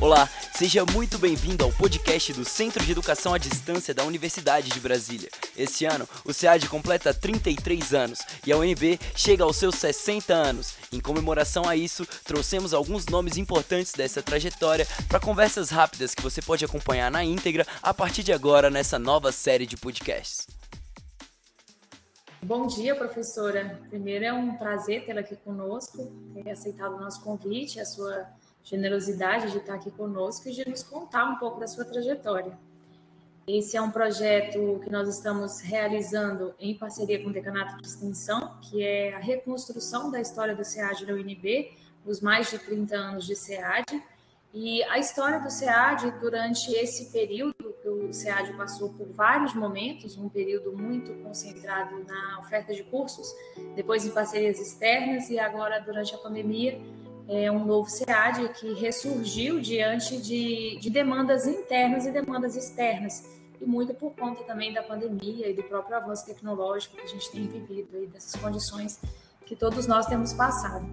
Olá, seja muito bem-vindo ao podcast do Centro de Educação à Distância da Universidade de Brasília. Esse ano, o SEAD completa 33 anos e a UNB chega aos seus 60 anos. Em comemoração a isso, trouxemos alguns nomes importantes dessa trajetória para conversas rápidas que você pode acompanhar na íntegra a partir de agora nessa nova série de podcasts. Bom dia, professora. Primeiro é um prazer tê-la aqui conosco, ter aceitado o nosso convite, a sua generosidade de estar aqui conosco e de nos contar um pouco da sua trajetória. Esse é um projeto que nós estamos realizando em parceria com o Decanato de Extensão, que é a reconstrução da história do SEAD da UNB, os mais de 30 anos de SEAD. E a história do SEAD, durante esse período, que o SEAD passou por vários momentos, um período muito concentrado na oferta de cursos, depois em parcerias externas e agora durante a pandemia, é um novo SEAD que ressurgiu diante de, de demandas internas e demandas externas, e muito por conta também da pandemia e do próprio avanço tecnológico que a gente tem vivido, aí, dessas condições que todos nós temos passado.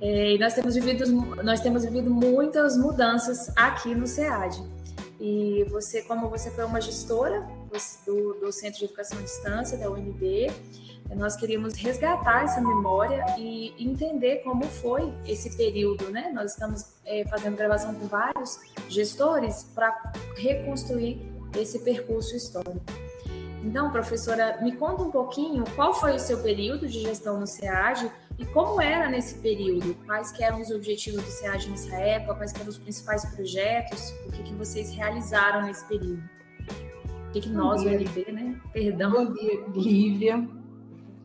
É, e nós temos, vivido, nós temos vivido muitas mudanças aqui no SEAD. E você, como você foi uma gestora do, do Centro de Educação à Distância, da UNB, nós queríamos resgatar essa memória e entender como foi esse período, né? Nós estamos é, fazendo gravação com vários gestores para reconstruir esse percurso histórico. Então, professora, me conta um pouquinho qual foi o seu período de gestão no SEAD e como era nesse período? Quais eram os objetivos do SEAD nessa época? Quais eram os principais projetos? O que, que vocês realizaram nesse período? O que, que nós, o LB, né? Perdão. Bom dia, Lívia.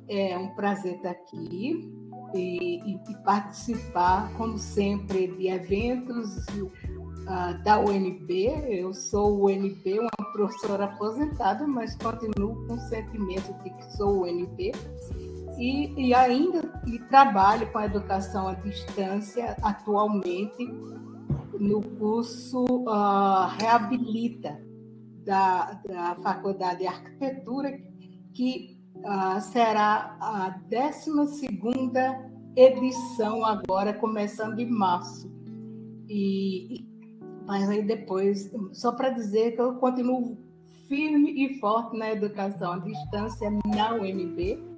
É um prazer estar aqui e, e participar, como sempre, de eventos uh, da UNB. Eu sou UNB, uma professora aposentada, mas continuo com o sentimento de que sou UNB. E, e ainda e trabalho com a educação à distância atualmente no curso uh, Reabilita da, da Faculdade de Arquitetura, que uh, será a 12 edição agora, começando em março. E, mas aí depois, só para dizer que eu continuo firme e forte na educação à distância na UNB,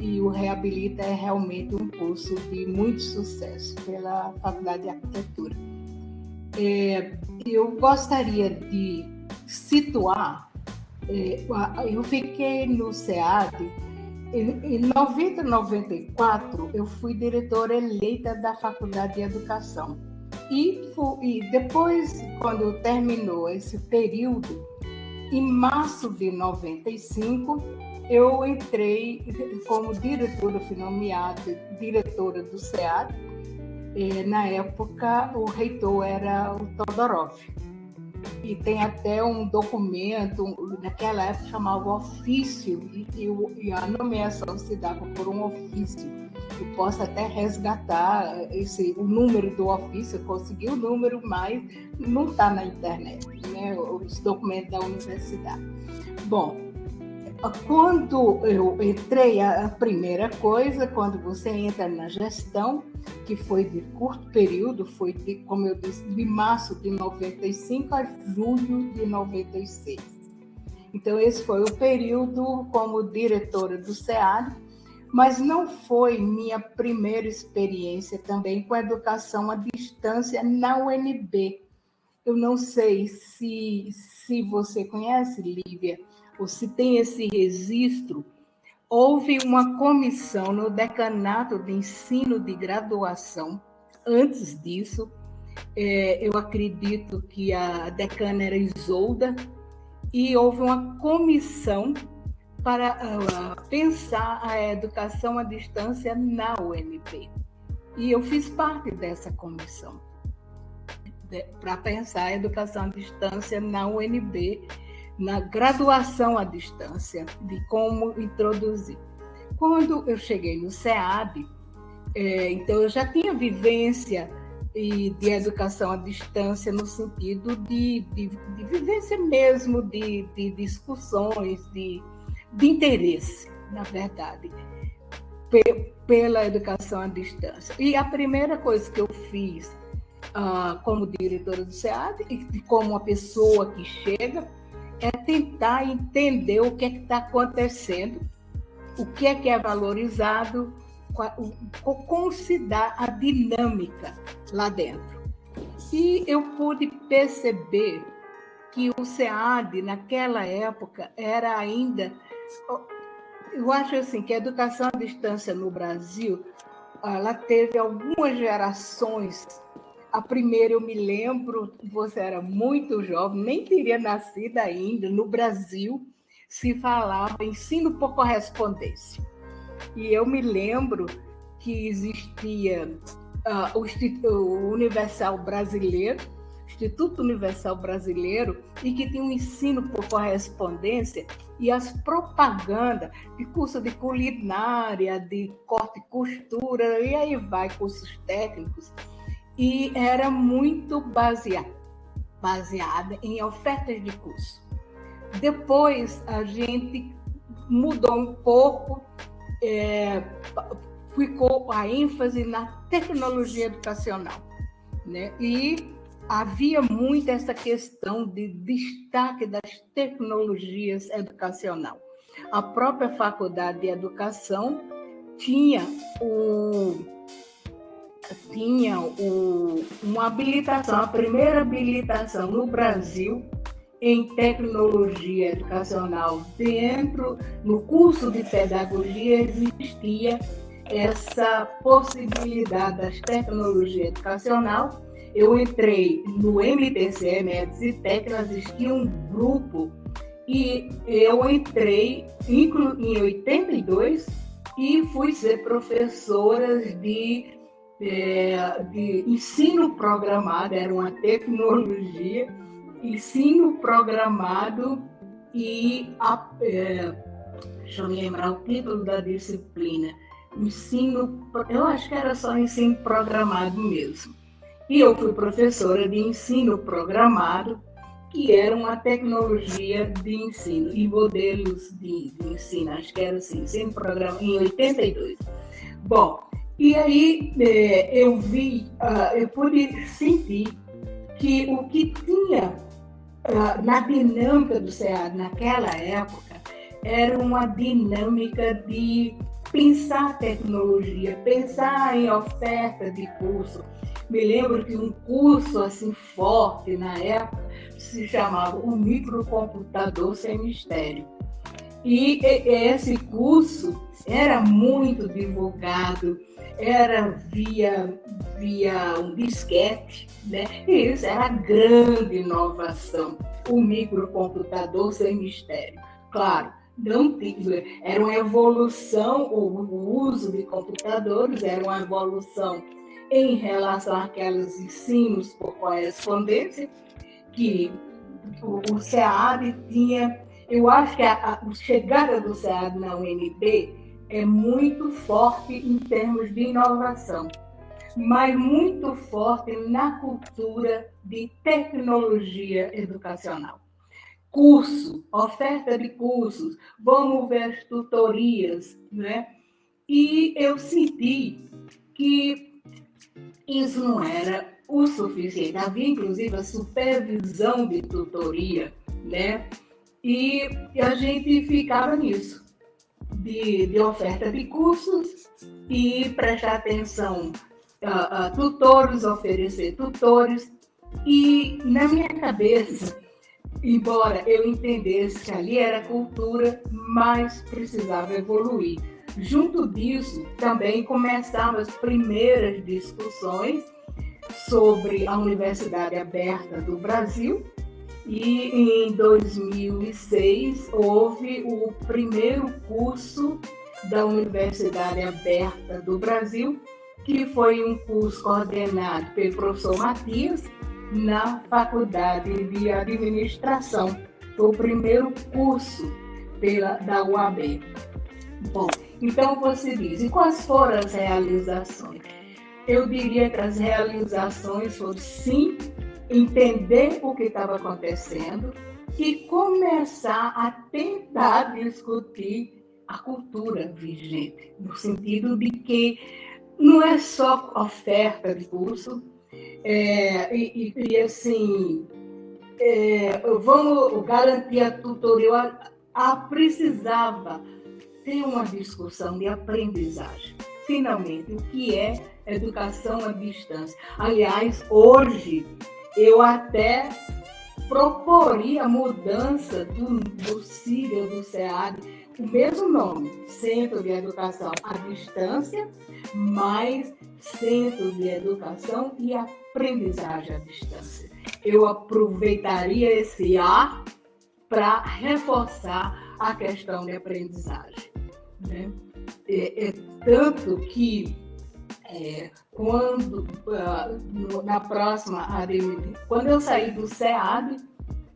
e o Reabilita é realmente um curso de muito sucesso pela Faculdade de Arquitetura. É, eu gostaria de situar eu fiquei no SEAD. Em 90 94, eu fui diretora eleita da Faculdade de Educação. E, e depois, quando terminou esse período, em março de 95, eu entrei como diretora, fui nomeada diretora do SEAD. E, na época, o reitor era o Todorov e tem até um documento, naquela época chamava ofício, e, e, a nomeação se dava por um ofício. Eu posso até resgatar esse, o número do ofício, consegui o número, mas não está na internet, né? os documentos da universidade. Bom, quando eu entrei, a primeira coisa, quando você entra na gestão, que foi de curto período, foi, de, como eu disse, de março de 95 a julho de 96. Então, esse foi o período como diretora do SEAD, mas não foi minha primeira experiência também com educação à distância na UNB. Eu não sei se, se você conhece, Lívia, ou se tem esse registro, houve uma comissão no decanato de ensino de graduação. Antes disso, é, eu acredito que a decana era Isolda, e houve uma comissão para uh, pensar a educação à distância na UNB. E eu fiz parte dessa comissão para pensar a educação à distância na UNB na graduação à distância, de como introduzir. Quando eu cheguei no SEAD, é, então eu já tinha vivência de, de educação à distância no sentido de, de, de vivência mesmo, de, de discussões, de, de interesse, na verdade, pela educação à distância. E a primeira coisa que eu fiz uh, como diretora do SEAD e como uma pessoa que chega, é tentar entender o que é está acontecendo, o que é que é valorizado, como se dá a dinâmica lá dentro. E eu pude perceber que o SEAD, naquela época, era ainda. Eu acho assim que a educação à distância no Brasil ela teve algumas gerações. A primeira, eu me lembro, você era muito jovem, nem teria nascido ainda. No Brasil, se falava ensino por correspondência. E eu me lembro que existia uh, o, Universal Brasileiro, Instituto Universal Brasileiro e que tem um ensino por correspondência e as propagandas de curso de culinária, de corte e costura, e aí vai cursos técnicos, e era muito baseada, baseada em ofertas de curso. Depois a gente mudou um pouco, é, ficou a ênfase na tecnologia educacional. Né? E havia muito essa questão de destaque das tecnologias educacional. A própria Faculdade de Educação tinha o tinha o, uma habilitação, a primeira habilitação no Brasil em tecnologia educacional. Dentro, no curso de pedagogia, existia essa possibilidade das tecnologias educacional eu entrei no MTC, Médicos e Técnicas, existia um grupo e eu entrei em 82 e fui ser professora de, é, de ensino programado, era uma tecnologia, ensino programado e, a, é, deixa eu lembrar o título da disciplina, ensino, eu acho que era só ensino programado mesmo. E eu fui professora de ensino programado, que era uma tecnologia de ensino e modelos de, de ensino, acho que era assim, ensino programa em 82. Bom, e aí é, eu vi, uh, eu pude sentir que o que tinha uh, na dinâmica do SEAD naquela época era uma dinâmica de pensar tecnologia, pensar em oferta de curso, me lembro que um curso assim forte na época se chamava o microcomputador sem mistério. E esse curso era muito divulgado, era via, via um disquete, né? E isso era a grande inovação, o microcomputador sem mistério. Claro, não era uma evolução, o uso de computadores era uma evolução em relação àqueles ensinos por correspondência, que o SEAD tinha. Eu acho que a, a chegada do SEAD na UNB é muito forte em termos de inovação, mas muito forte na cultura de tecnologia educacional. Curso, oferta de cursos, vamos ver as tutorias, né? E eu senti que isso não era o suficiente. Havia, inclusive, a supervisão de tutoria, né? E a gente ficava nisso, de, de oferta de cursos e prestar atenção a, a tutores, oferecer tutores. E na minha cabeça, embora eu entendesse que ali era cultura, mas precisava evoluir. Junto disso, também começaram as primeiras discussões sobre a Universidade Aberta do Brasil, e em 2006 houve o primeiro curso da Universidade Aberta do Brasil, que foi um curso coordenado pelo professor Matias na Faculdade de Administração. Foi o primeiro curso pela, da UAB. Bom, então você diz, e quais foram as realizações? Eu diria que as realizações foram sim entender o que estava acontecendo e começar a tentar discutir a cultura vigente, no sentido de que não é só oferta de curso, É, e, e, assim, é, vamos garantir a tutoria. A, a precisava ter uma discussão de aprendizagem. Finalmente, o que é educação à distância? Aliás, hoje eu até proporia mudança do, do do SEAD, o mesmo nome, Centro de Educação à Distância, mais Centro de Educação e Aprendizagem à Distância. Eu aproveitaria esse A para reforçar a questão de aprendizagem. Né? É, é tanto que é, quando uh, na próxima ADM, quando eu saí do SEAD,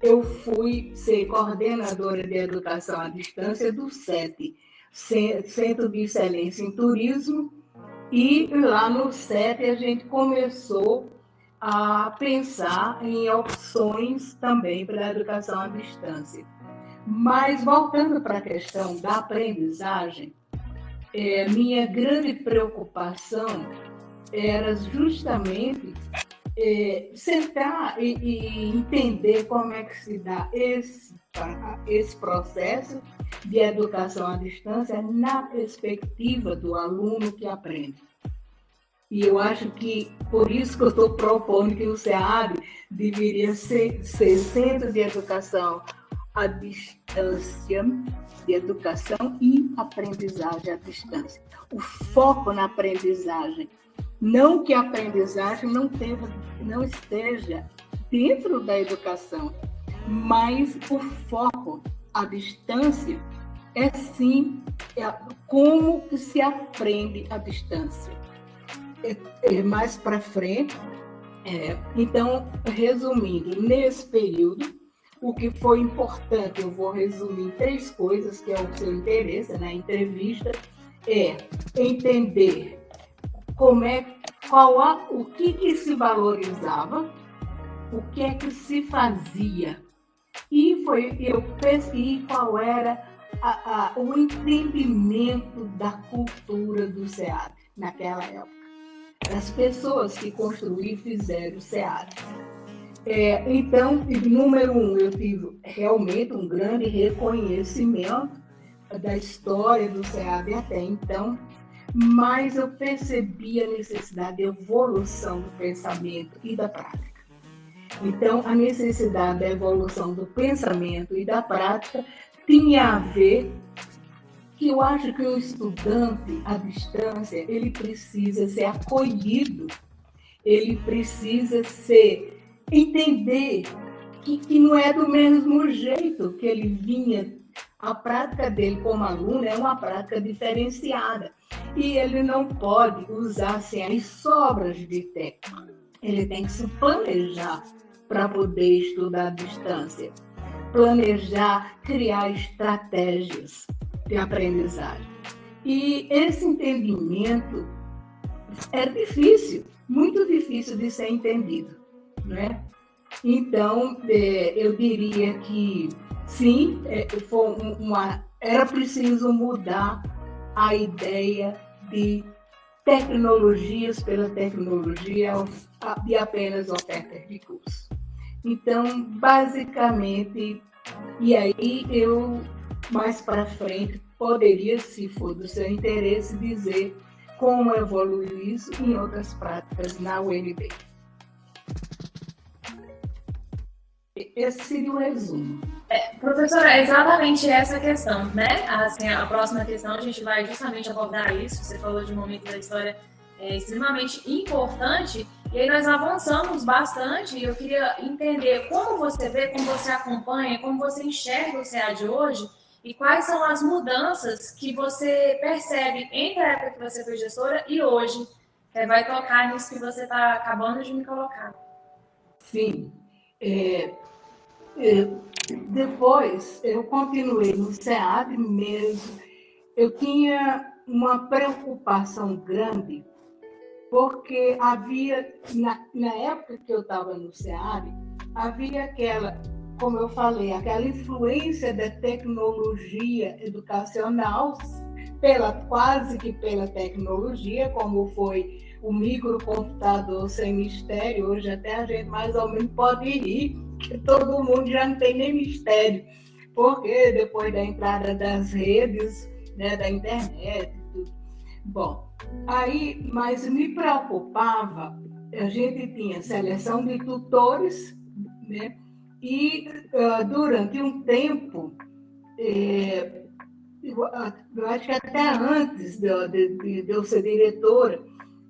eu fui ser coordenadora de educação à distância do SET, Centro de Excelência em Turismo, e lá no SET a gente começou a pensar em opções também para a educação à distância. Mas voltando para a questão da aprendizagem, é, minha grande preocupação era justamente é, sentar e, e, entender como é que se dá esse, esse processo de educação à distância na perspectiva do aluno que aprende. E eu acho que por isso que eu estou propondo que o SEAD deveria ser, ser centro de educação à distância, de educação e aprendizagem à distância. O foco na aprendizagem não que a aprendizagem não, tenha, não esteja dentro da educação, mas o foco, a distância, é sim é como que se aprende à distância. É, é mais para frente, é, então, resumindo, nesse período, o que foi importante, eu vou resumir três coisas, que é o seu interesse na entrevista, é entender como é, qual a, o que, que se valorizava, o que é que se fazia. E foi, eu pesquisei qual era a, a, o entendimento da cultura do SEAD naquela época. As pessoas que construíram e fizeram o SEAD. É, então, número um, eu tive realmente um grande reconhecimento da história do SEAD até então, mas eu percebi a necessidade de evolução do pensamento e da prática. Então, a necessidade da evolução do pensamento e da prática tinha a ver que eu acho que o estudante à distância, ele precisa ser acolhido, ele precisa ser entender que, que não é do mesmo jeito que ele vinha a prática dele como aluno é uma prática diferenciada e ele não pode usar assim, as sobras de tempo. Ele tem que se planejar para poder estudar à distância. Planejar, criar estratégias de aprendizagem. E esse entendimento é difícil, muito difícil de ser entendido, né? Então, é, eu diria que sim, é, uma, era preciso mudar a ideia de tecnologias pela tecnologia e apenas ofertas de curso. Então, basicamente, e aí eu mais para frente poderia, se for do seu interesse, dizer como evoluiu isso em outras práticas na UNB. Esse seria o resumo. É, professora, é exatamente essa questão, né? Assim, a próxima questão a gente vai justamente abordar isso. Você falou de um momento da história é, extremamente importante e aí nós avançamos bastante e eu queria entender como você vê, como você acompanha, como você enxerga o CA de hoje e quais são as mudanças que você percebe entre a época que você foi gestora e hoje. É, vai tocar nisso que você está acabando de me colocar. Sim. É, depois, eu continuei no SEAD mesmo. Eu tinha uma preocupação grande, porque havia, na, na época que eu estava no SEAD, havia aquela, como eu falei, aquela influência da tecnologia educacional, pela, quase que pela tecnologia, como foi o microcomputador sem mistério, hoje até a gente mais ou menos pode rir, todo mundo já não tem nem mistério, porque depois da entrada das redes, né, da internet, tudo. Bom, aí, mas me preocupava, a gente tinha seleção de tutores, né, e uh, durante um tempo, é, eu acho que até antes de, de, de, eu ser diretora,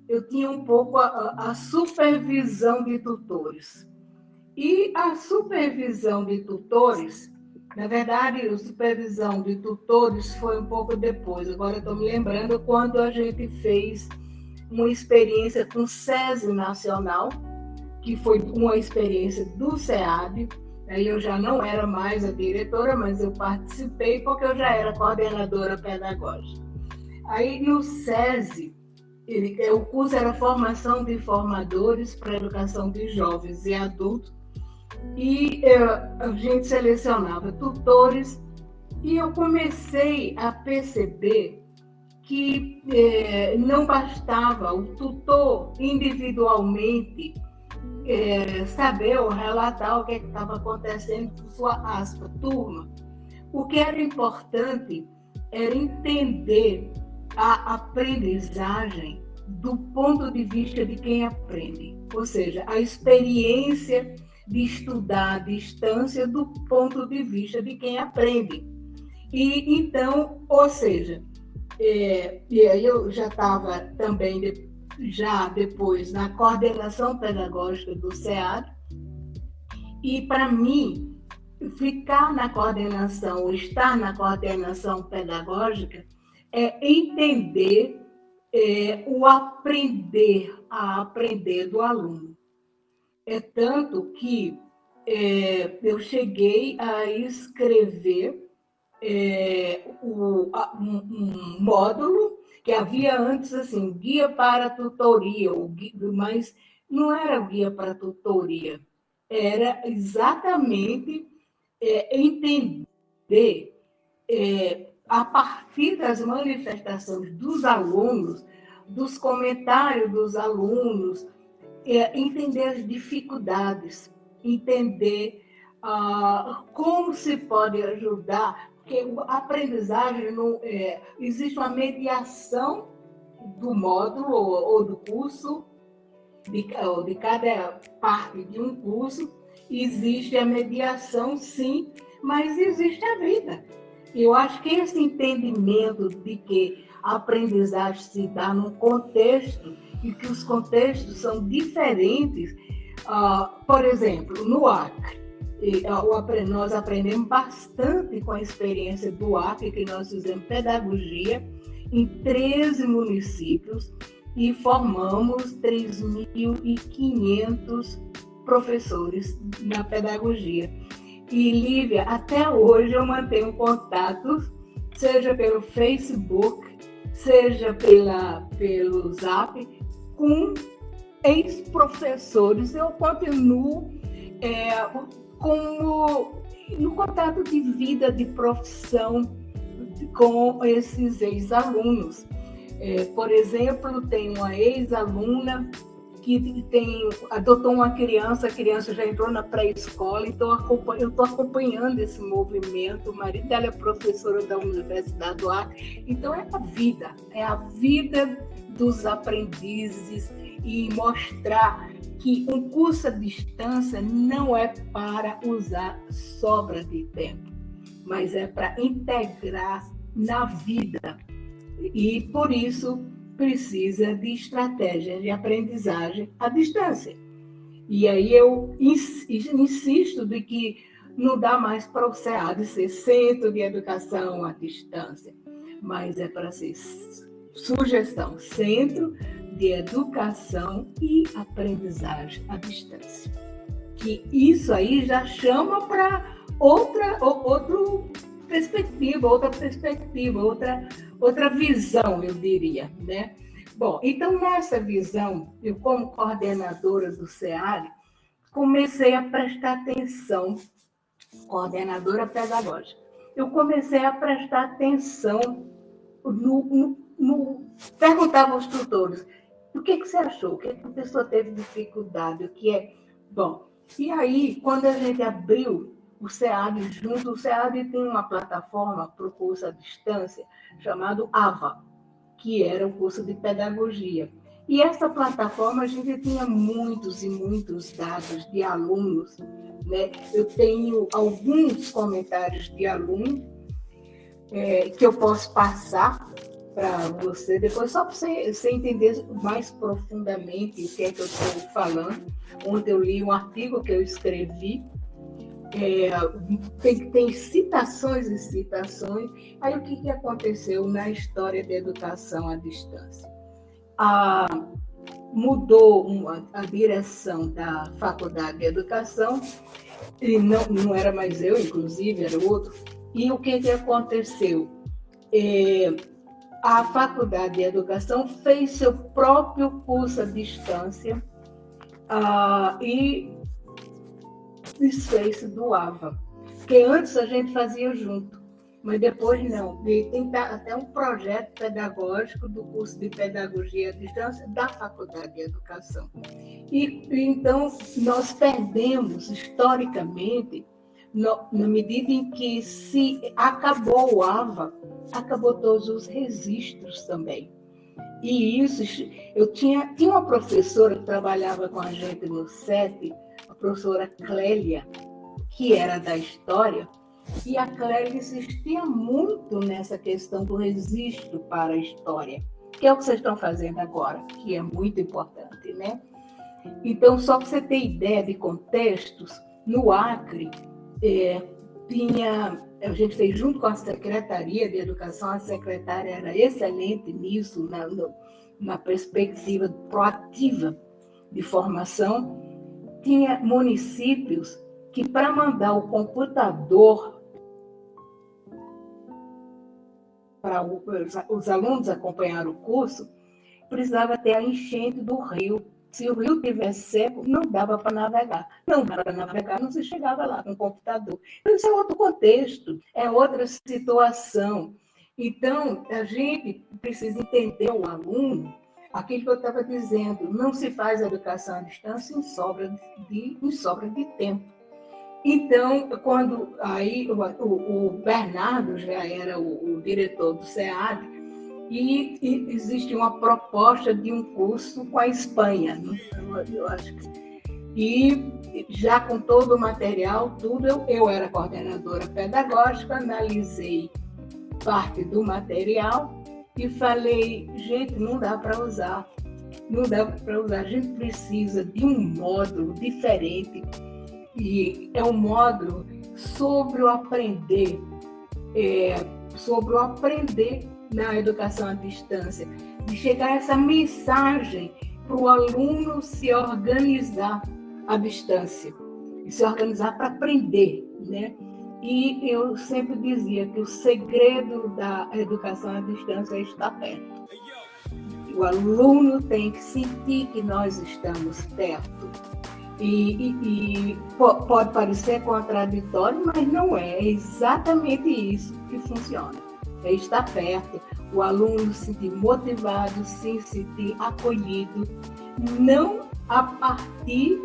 eu tinha um pouco a, a, supervisão de tutores. E a supervisão de tutores, na verdade, a supervisão de tutores foi um pouco depois. Agora estou me lembrando quando a gente fez uma experiência com o SESI Nacional, que foi uma experiência do SEAB, Aí eu já não era mais a diretora, mas eu participei porque eu já era coordenadora pedagógica. Aí no SESI, ele, o curso era formação de formadores para educação de jovens e adultos, e eu, a gente selecionava tutores, e eu comecei a perceber que eh, não bastava o tutor individualmente é, saber ou relatar o que é estava acontecendo com sua aspa, turma. O que era importante era entender a aprendizagem do ponto de vista de quem aprende, ou seja, a experiência de estudar à distância do ponto de vista de quem aprende. E então, ou seja, é, e aí eu já estava também já depois na coordenação pedagógica do SEAD. E para mim, ficar na coordenação, estar na coordenação pedagógica, é entender é, o aprender a aprender do aluno. É tanto que é, eu cheguei a escrever é, o, um, um módulo que havia antes assim, guia para tutoria, mas não era guia para tutoria, era exatamente é, entender é, a partir das manifestações dos alunos, dos comentários dos alunos, é, entender as dificuldades, entender ah, como se pode ajudar porque a aprendizagem não é, existe uma mediação do módulo ou, ou do curso, de, ou de cada parte de um curso, existe a mediação, sim, mas existe a vida. Eu acho que esse entendimento de que a aprendizagem se dá num contexto e que os contextos são diferentes, uh, por exemplo, no Acre, e, nós aprendemos bastante com a experiência do Acre, que nós fizemos pedagogia em 13 municípios e formamos 3.500 professores na pedagogia. E, Lívia, até hoje eu mantenho contatos, seja pelo Facebook, seja pela, pelo Zap, com ex-professores. Eu continuo é, como no contato de vida, de profissão com esses ex-alunos. É, por exemplo, tem uma ex-aluna que tem, adotou uma criança, a criança já entrou na pré-escola, então eu estou acompanhando esse movimento. O marido dela é professora da Universidade do Acre, então é a vida, é a vida dos aprendizes e mostrar que um curso à distância não é para usar sobra de tempo, mas é para integrar na vida. E por isso precisa de estratégias de aprendizagem à distância. E aí eu insisto de que não dá mais para o SEAD ser centro de educação à distância, mas é para ser sugestão, centro de educação e aprendizagem à distância. Que isso aí já chama para outra outro perspectiva, outra perspectiva, outra outra visão, eu diria, né? Bom, então nessa visão, eu como coordenadora do SEAR, comecei a prestar atenção, coordenadora pedagógica, eu comecei a prestar atenção no, no, perguntava aos tutores, o que, que você achou? O que, que a pessoa teve dificuldade? O que é. Bom, e aí, quando a gente abriu o SEAD junto, o SEAD tem uma plataforma para o curso à distância chamado AVA, que era o curso de pedagogia. E essa plataforma a gente tinha muitos e muitos dados de alunos. Né? Eu tenho alguns comentários de alunos é, que eu posso passar para você depois, só para você, você, entender mais profundamente o que é que eu estou falando. Ontem eu li um artigo que eu escrevi, é, tem, tem citações e citações. Aí o que, que aconteceu na história da educação à distância? A, mudou uma, a direção da Faculdade de Educação, e não, não era mais eu, inclusive, era outro. E o que, que aconteceu? É, a Faculdade de Educação fez seu próprio curso à distância uh, e desfez do AVA, que antes a gente fazia junto, mas depois não. E tem até um projeto pedagógico do curso de Pedagogia à Distância da Faculdade de Educação. E então nós perdemos historicamente no, na medida em que se acabou o AVA, acabou todos os registros também. E isso, eu tinha, tinha uma professora que trabalhava com a gente no SET, a professora Clélia, que era da história, e a Clélia insistia muito nessa questão do registro para a história, que é o que vocês estão fazendo agora, que é muito importante, né? Então, só para você ter ideia de contextos, no Acre, é, tinha, a gente fez junto com a Secretaria de Educação, a secretária era excelente nisso, na, no, na perspectiva proativa de formação. Tinha municípios que, para mandar o computador para os alunos acompanhar o curso, precisava ter a enchente do rio se o rio tivesse seco, não dava para navegar. Não dava para navegar, não se chegava lá com o computador. Então, isso é outro contexto, é outra situação. Então, a gente precisa entender o aluno, aquilo que eu estava dizendo, não se faz educação à distância em sobra de, em sobra de tempo. Então, quando aí o, o, Bernardo já era o, o diretor do SEAD, e, e, existe uma proposta de um curso com a Espanha, né? eu acho que. E já com todo o material, tudo, eu, eu era coordenadora pedagógica, analisei parte do material e falei, gente, não dá para usar, não dá para usar, a gente precisa de um módulo diferente e é um módulo sobre o aprender, é, sobre o aprender na educação à distância, de chegar essa mensagem para o aluno se organizar à distância, e se organizar para aprender, né? E eu sempre dizia que o segredo da educação à distância é estar perto. O aluno tem que sentir que nós estamos perto. E, e, e pode parecer contraditório, mas não é. É exatamente isso que funciona é estar perto, o aluno se sentir motivado, se sentir acolhido, não a partir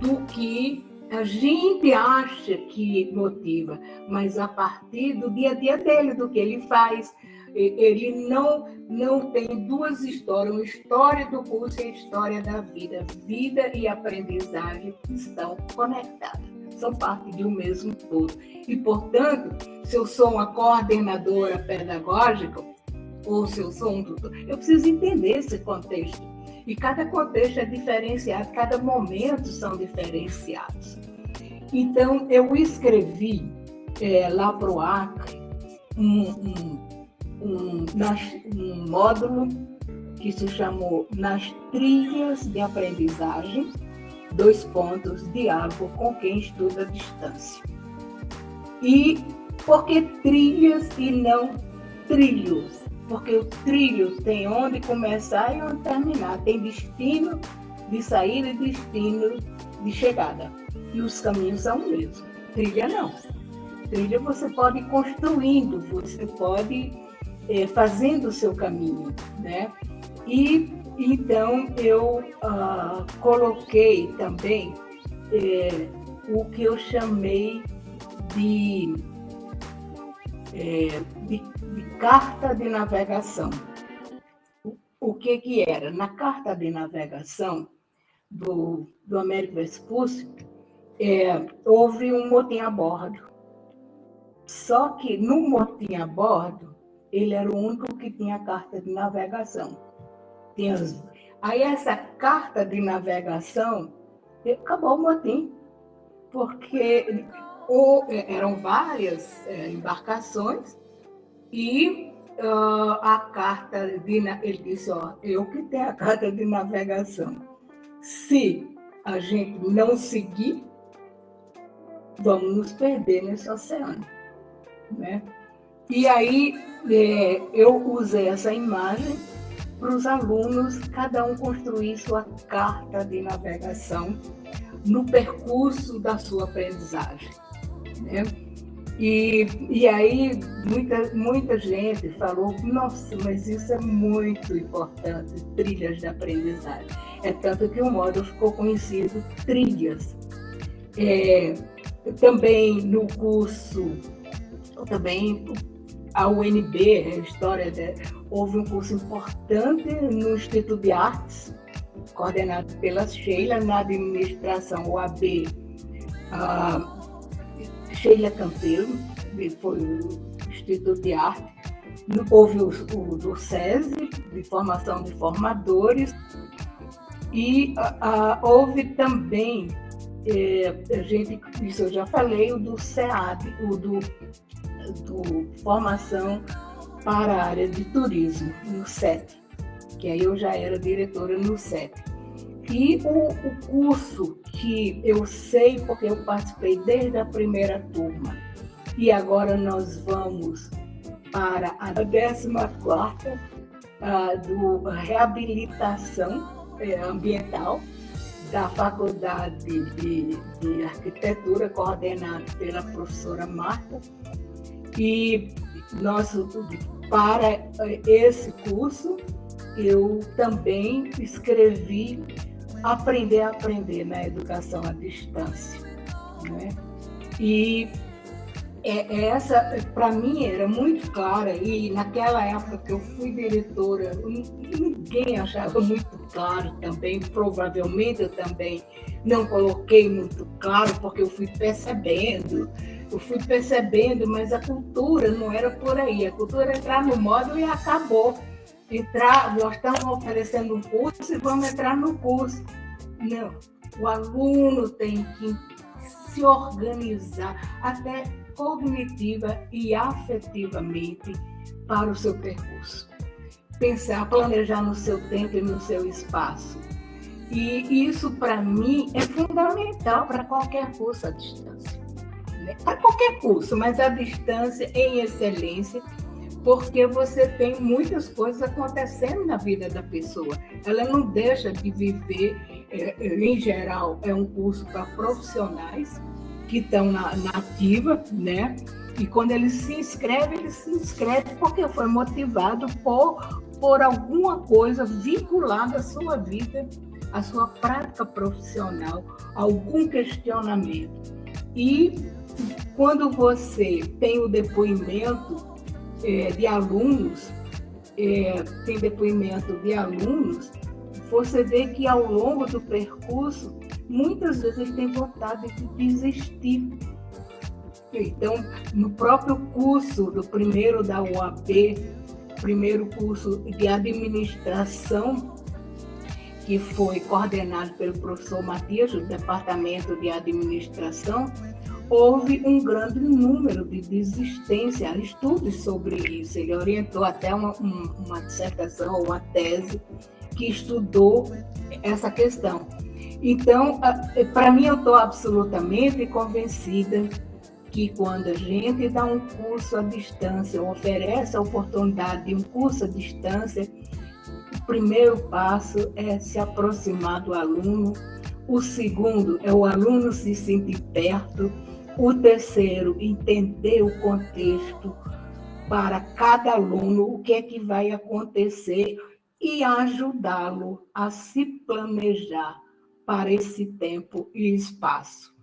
do que a gente acha que motiva, mas a partir do dia a dia dele, do que ele faz. Ele não, não tem duas histórias, uma história do curso e a história da vida. Vida e aprendizagem estão conectadas são parte de um mesmo todo. E, portanto, se eu sou uma coordenadora pedagógica, ou se eu sou um tutor, eu preciso entender esse contexto. E cada contexto é diferenciado, cada momento são diferenciados. Então, eu escrevi é, lá para o Acre um, um, um, um módulo que se chamou Nas Trilhas de Aprendizagem, dois pontos, diálogo com quem estuda à distância. E por que trilhas e não trilhos? Porque o trilho tem onde começar e onde terminar, tem destino de saída e destino de chegada. E os caminhos são o mesmo. Trilha não. Trilha você pode ir construindo, você pode é, fazendo o seu caminho, né? E então, eu uh, coloquei também é, o que eu chamei de, é, de, de, carta de navegação. O que, que era? Na carta de navegação do, do Américo Vespúcio, é, houve um motim a bordo. Só que no motim a bordo, ele era o único que tinha carta de navegação. Tinha... Aí essa carta de navegação acabou o motim, porque é, eram várias é, embarcações e uh, a carta de ele disse ó eu que tenho a carta de navegação. Se a gente não seguir vamos nos perder nesse oceano né? E aí é, eu usei essa imagem para os alunos cada um construir sua carta de navegação no percurso da sua aprendizagem. Né? E, e aí muita, muita gente falou, nossa, mas isso é muito importante, trilhas de aprendizagem. É tanto que o módulo ficou conhecido Trilhas. É, também no curso, também a UNB, a história de, houve um curso importante no Instituto de Artes, coordenado pela Sheila, na administração OAB, a Sheila Campeiro, foi o Instituto de Arte, houve o, o do SESI, de formação de formadores, e a, a, houve também, é, a gente, isso eu já falei, o do SEAD, o do, do Formação para a área de turismo, no SET, que aí eu já era diretora no SET. E o, o curso que eu sei, porque eu participei desde a primeira turma, e agora nós vamos para a 14 quarta uh, do Reabilitação eh, Ambiental da Faculdade de, de Arquitetura, coordenada pela professora Marta. E nosso, para esse curso, eu também escrevi Aprender a Aprender na Educação à Distância. Né? E é, é essa, para mim, era muito clara, e naquela época que eu fui diretora, ninguém achava muito claro também, provavelmente eu também não coloquei muito claro, porque eu fui percebendo eu fui percebendo, mas a cultura não era por aí. A cultura era entrar no módulo e acabou. Entrar, nós estamos oferecendo um curso e vamos entrar no curso. Não, o aluno tem que se organizar até cognitiva e afetivamente para o seu percurso. Pensar, planejar no seu tempo e no seu espaço. E isso, para mim, é fundamental para qualquer curso à distância para qualquer curso, mas a distância em excelência, porque você tem muitas coisas acontecendo na vida da pessoa. Ela não deixa de viver, é, é em geral, é um curso para profissionais que estão na, na ativa, né? E quando ele se inscreve, ele se inscreve porque foi motivado por, por alguma coisa vinculada à sua vida, à sua prática profissional, algum questionamento. E quando você tem o depoimento é, de alunos, é, tem depoimento de alunos, você vê que ao longo do percurso, muitas vezes têm vontade de desistir. Então, no próprio curso do primeiro da UAB, primeiro curso de administração, que foi coordenado pelo professor Matias, do Departamento de Administração, houve um grande número de desistência, estudos sobre isso. Ele orientou até uma, uma dissertação, uma tese que estudou essa questão. Então, para mim, eu estou absolutamente convencida que quando a gente dá um curso à distância, oferece a oportunidade de um curso à distância, o primeiro passo é se aproximar do aluno, o segundo é o aluno se sentir perto, o terceiro, entender o contexto para cada aluno, o que é que vai acontecer e ajudá-lo a se planejar para esse tempo e espaço.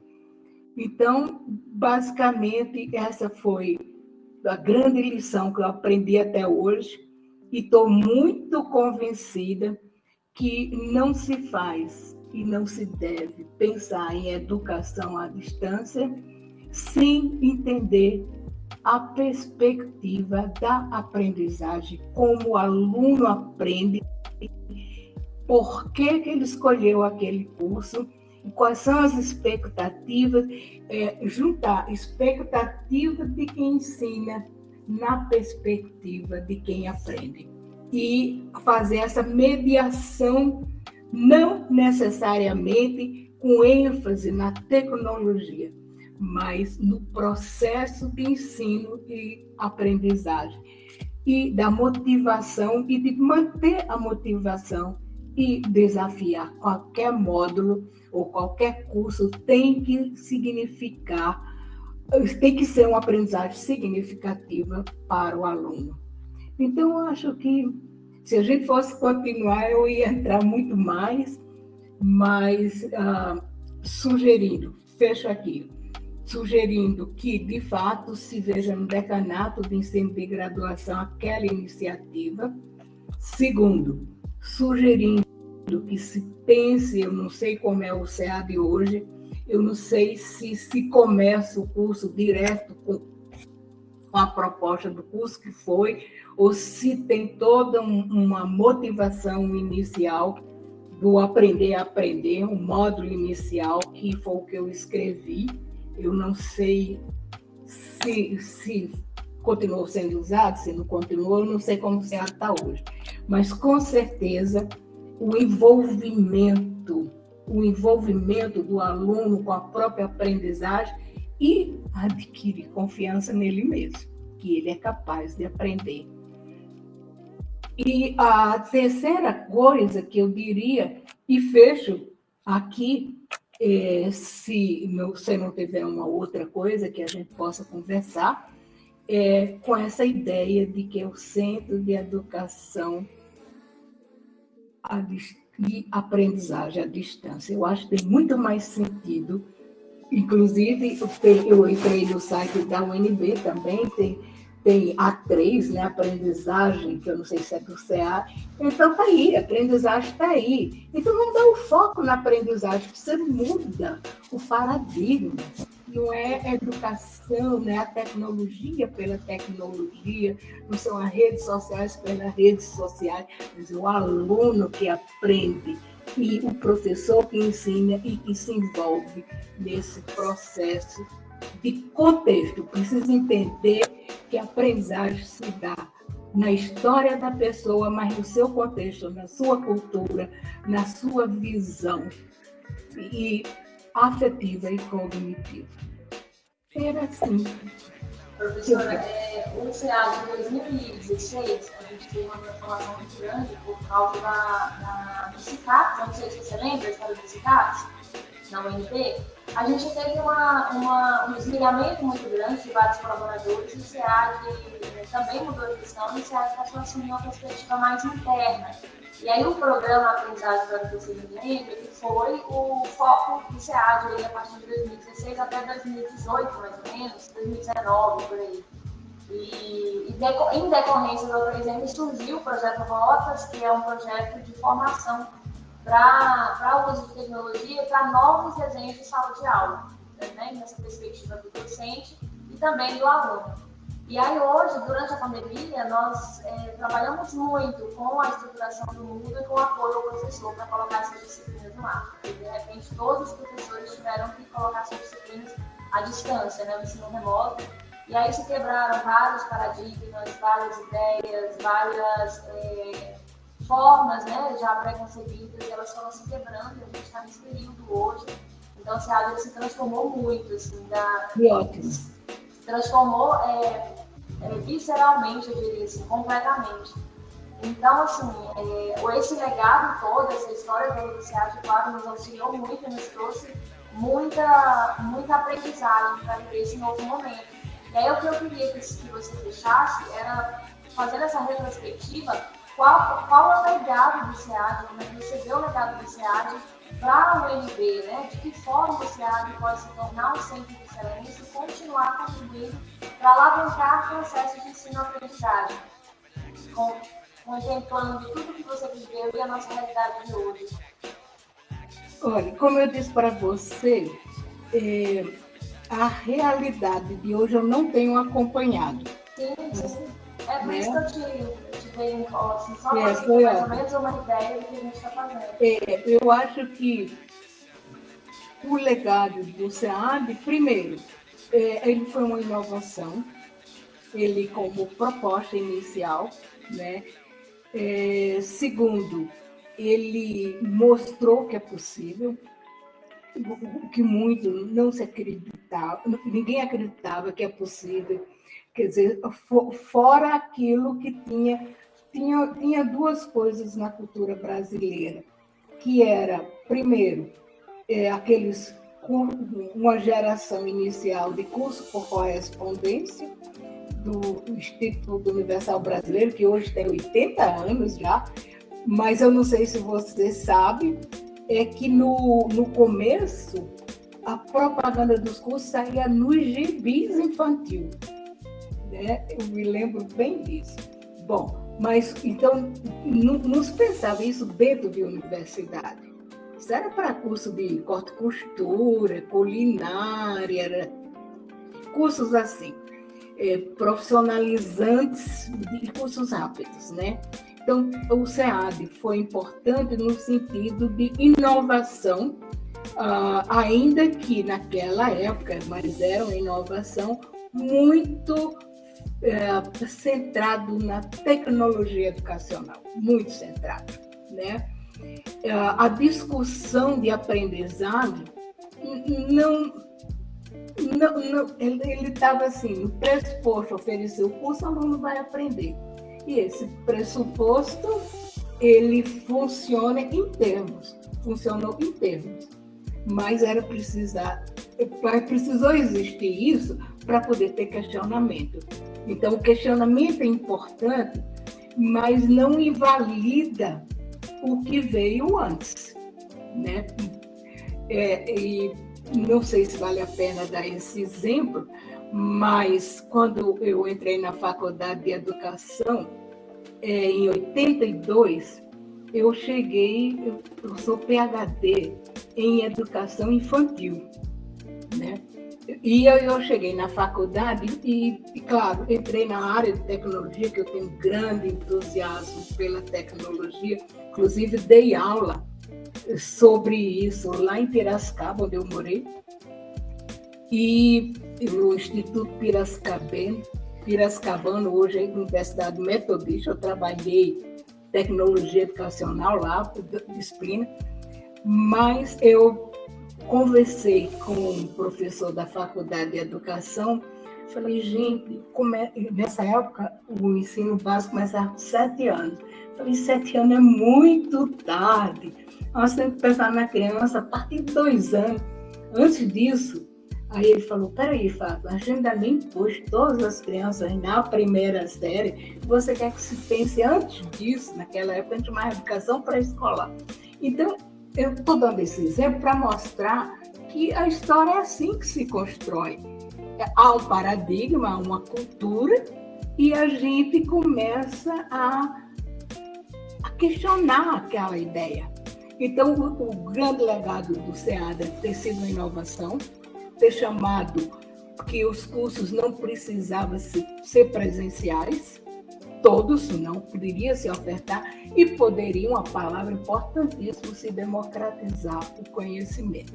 Então, basicamente, essa foi a grande lição que eu aprendi até hoje e estou muito convencida que não se faz e não se deve pensar em educação à distância sem entender a perspectiva da aprendizagem, como o aluno aprende, por que, que ele escolheu aquele curso, quais são as expectativas, é, juntar expectativa de quem ensina na perspectiva de quem aprende. E fazer essa mediação, não necessariamente com ênfase na tecnologia, mas no processo de ensino e aprendizagem e da motivação e de manter a motivação e desafiar qualquer módulo ou qualquer curso tem que significar tem que ser uma aprendizagem significativa para o aluno. Então, eu acho que se a gente fosse continuar, eu ia entrar muito mais, mas ah, sugerindo, fecho aqui, sugerindo que, de fato, se veja no decanato de ensino de graduação aquela iniciativa. Segundo, sugerindo que se pense, eu não sei como é o SEAD hoje, eu não sei se se começa o curso direto com, com a proposta do curso que foi, ou se tem toda um, uma motivação inicial do aprender a aprender, um módulo inicial, que foi o que eu escrevi, eu não sei se, se continuou sendo usado, se não continuou, eu não sei como se está hoje. Mas, com certeza, o envolvimento, o envolvimento do aluno com a própria aprendizagem e adquirir confiança nele mesmo, que ele é capaz de aprender. E a terceira coisa que eu diria, e fecho aqui, é, se não, você não tiver uma outra coisa que a gente possa conversar, é, com essa ideia de que o centro de educação e aprendizagem à distância. Eu acho que tem muito mais sentido. Inclusive, eu entrei no site da UNB também, tem tem A3, né, aprendizagem, que eu não sei se é do CA. Então, está aí, a aprendizagem está aí. Então, vamos dar o foco na aprendizagem, você muda o paradigma. Não é educação, não é a tecnologia pela tecnologia, não são as redes sociais pelas redes sociais, mas o aluno que aprende e o professor que ensina e que se envolve nesse processo de contexto. Precisa entender que a aprendizagem se dá na história da pessoa, mas no seu contexto, na sua cultura, na sua visão e afetiva e cognitiva. Era assim. Professora, é, o CA de 2016, a gente teve uma transformação muito grande por causa da, da, do CICAP, não sei se você lembra a história do CICAP, na UNB, a gente teve uma, uma, um desligamento muito grande de vários colaboradores o SEAD eh, também mudou de visão o SEAD passou a assumir uma perspectiva mais interna. E aí o programa Aprendizagem para o ele foi o foco do SEAD a partir de 2016 até 2018, mais ou menos, 2019, por aí. E, e deco, em decorrência do presente surgiu o projeto Rotas, que é um projeto de formação para o uso de tecnologia para novos desenhos de sala de aula, né, nessa perspectiva do docente e também do aluno. E aí hoje, durante a pandemia, nós é, trabalhamos muito com a estruturação do Moodle e com o apoio ao professor para colocar essas disciplinas no ar. De repente, todos os professores tiveram que colocar essas disciplinas à distância, né, no ensino remoto. E aí se quebraram vários paradigmas, várias ideias, várias é, formas né, já pré-concebidas, elas foram se quebrando, a gente está nesse período hoje. Então, o SEAD se transformou muito, assim, da, se transformou é, é, visceralmente, eu diria assim, completamente. Então, assim, é, esse legado todo, essa história do SEAD, claro, nos auxiliou muito, nos trouxe muita, muita aprendizagem para viver esse novo momento. E aí, o que eu queria que, que você fechasse era, fazendo essa retrospectiva, qual, qual é o legado do SEAD, como é que você vê o legado do SEAD para o UNB, né? De que forma o SEAD pode se tornar um centro de excelência e continuar contribuindo para alavancar o processo de ensino-aprendizagem, contemplando tudo que você viveu e a nossa realidade de hoje. Olha, como eu disse para você, é, a realidade de hoje eu não tenho acompanhado. Sim, sim. É por isso que eu te, te dei um assim, só é, para ter mais ou menos uma ideia do que a gente está fazendo. É, eu acho que o legado do SEAD, primeiro, é, ele foi uma inovação, ele como proposta inicial, né? É, segundo, ele mostrou que é possível, o que muito não se acreditava, ninguém acreditava que é possível. Quer dizer, fora aquilo que tinha, tinha, tinha duas coisas na cultura brasileira, que era, primeiro, é, aqueles uma geração inicial de curso por correspondência do Instituto Universal Brasileiro, que hoje tem 80 anos já, mas eu não sei se você sabe, é que no, no começo a propaganda dos cursos saía nos gibis infantil. Né? Eu me lembro bem disso. Bom, mas então não, se pensava isso dentro de universidade. Isso era para curso de corte costura, culinária, cursos assim, é, profissionalizantes de cursos rápidos, né? Então, o SEAD foi importante no sentido de inovação, uh, ainda que naquela época, mas era uma inovação muito uh, centrado na tecnologia educacional, muito centrado, né? Uh, a discussão de aprendizagem não não, não, ele estava assim, no pressuposto, oferecer o curso, o aluno vai aprender. E esse pressuposto, ele funciona em termos, funcionou em termos. Mas era precisar, precisou existir isso para poder ter questionamento. Então, o questionamento é importante, mas não invalida o que veio antes, né? É, e não sei se vale a pena dar esse exemplo, mas quando eu entrei na faculdade de educação, é, em 82, eu cheguei, eu sou PhD em educação infantil, né? E eu, eu cheguei na faculdade e, e, claro, entrei na área de tecnologia, que eu tenho grande entusiasmo pela tecnologia, inclusive dei aula sobre isso lá em Piracicaba, onde eu morei, e no Instituto Piracicabano, hoje é Universidade Metodista, eu trabalhei tecnologia educacional lá, disciplina, mas eu conversei com um professor da Faculdade de Educação, falei, gente, é... nessa época o ensino básico começava com sete anos. Falei, sete anos é muito tarde. Nós temos que pensar na criança a partir de dois anos. Antes disso, Aí ele falou: peraí, Fábio, a gente ainda nem pôs todas as crianças na primeira série. Você quer que se pense antes disso, naquela época, a gente uma educação pré-escolar. Então, eu estou dando esse exemplo para mostrar que a história é assim que se constrói. Há um paradigma, uma cultura, e a gente começa a, a questionar aquela ideia. Então, o, o grande legado do SEADA tem sido a inovação, ter chamado que os cursos não precisavam ser presenciais, todos não poderiam se ofertar e poderiam, a palavra importantíssima, se democratizar o conhecimento.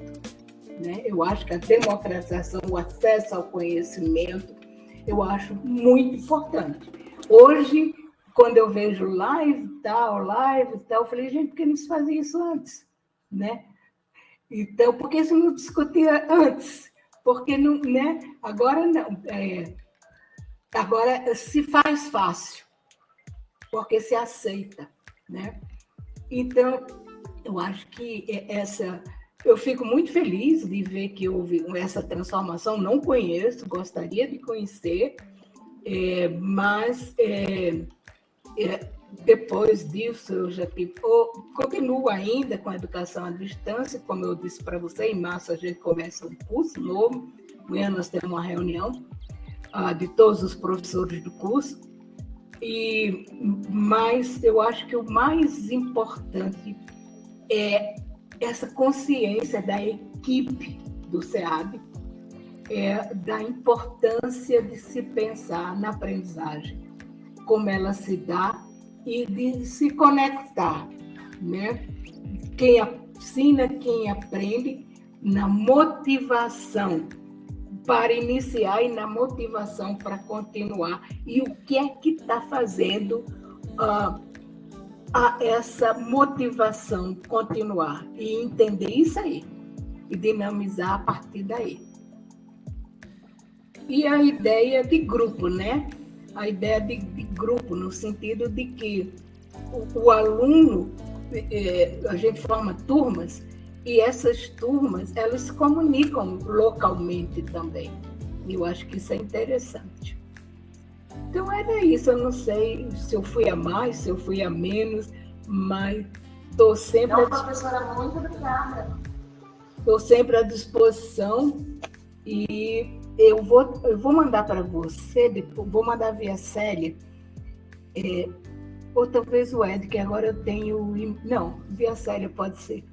Né? Eu acho que a democratização, o acesso ao conhecimento, eu acho muito importante. Hoje, quando eu vejo live tal, live tal, eu falei, gente, por que não se fazia isso antes? Né? Então, por que isso não discutia antes? porque não, né? agora não. É, agora se faz fácil, porque se aceita. Né? Então, eu acho que essa. Eu fico muito feliz de ver que houve essa transformação. Não conheço, gostaria de conhecer, é, mas é, é, depois disso, eu já tive, continuo ainda com a educação à distância, como eu disse para você, em março a gente começa um curso novo, amanhã nós temos uma reunião uh, de todos os professores do curso, e mas eu acho que o mais importante é essa consciência da equipe do SEAB, é, da importância de se pensar na aprendizagem, como ela se dá e de se conectar, né? Quem ensina, quem aprende, na motivação para iniciar e na motivação para continuar. E o que é que está fazendo uh, a essa motivação continuar? E entender isso aí, e dinamizar a partir daí. E a ideia de grupo, né? A ideia de, de grupo, no sentido de que o, o aluno, é, a gente forma turmas, e essas turmas, elas se comunicam localmente também. E eu acho que isso é interessante. Então era isso, eu não sei se eu fui a mais, se eu fui a menos, mas estou sempre. Não, professora, muito obrigada. Estou sempre à disposição e eu vou, eu vou mandar para você, depois, vou mandar via Célia, é, ou talvez o Ed, que agora eu tenho. Não, via Célia pode ser.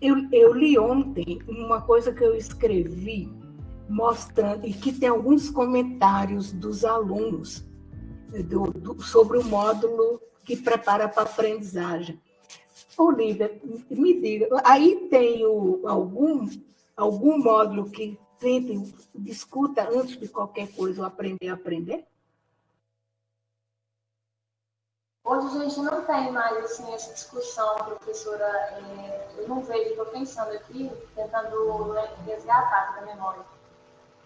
Eu, eu li ontem uma coisa que eu escrevi mostrando, e que tem alguns comentários dos alunos do, do, sobre o módulo que prepara para aprendizagem. Olivia, me diga, aí tem o, algum, algum módulo que sempre discuta antes de qualquer coisa o aprender a aprender? Hoje a gente não tem mais assim, essa discussão, professora. É, eu não vejo, estou pensando aqui, tentando resgatar da memória.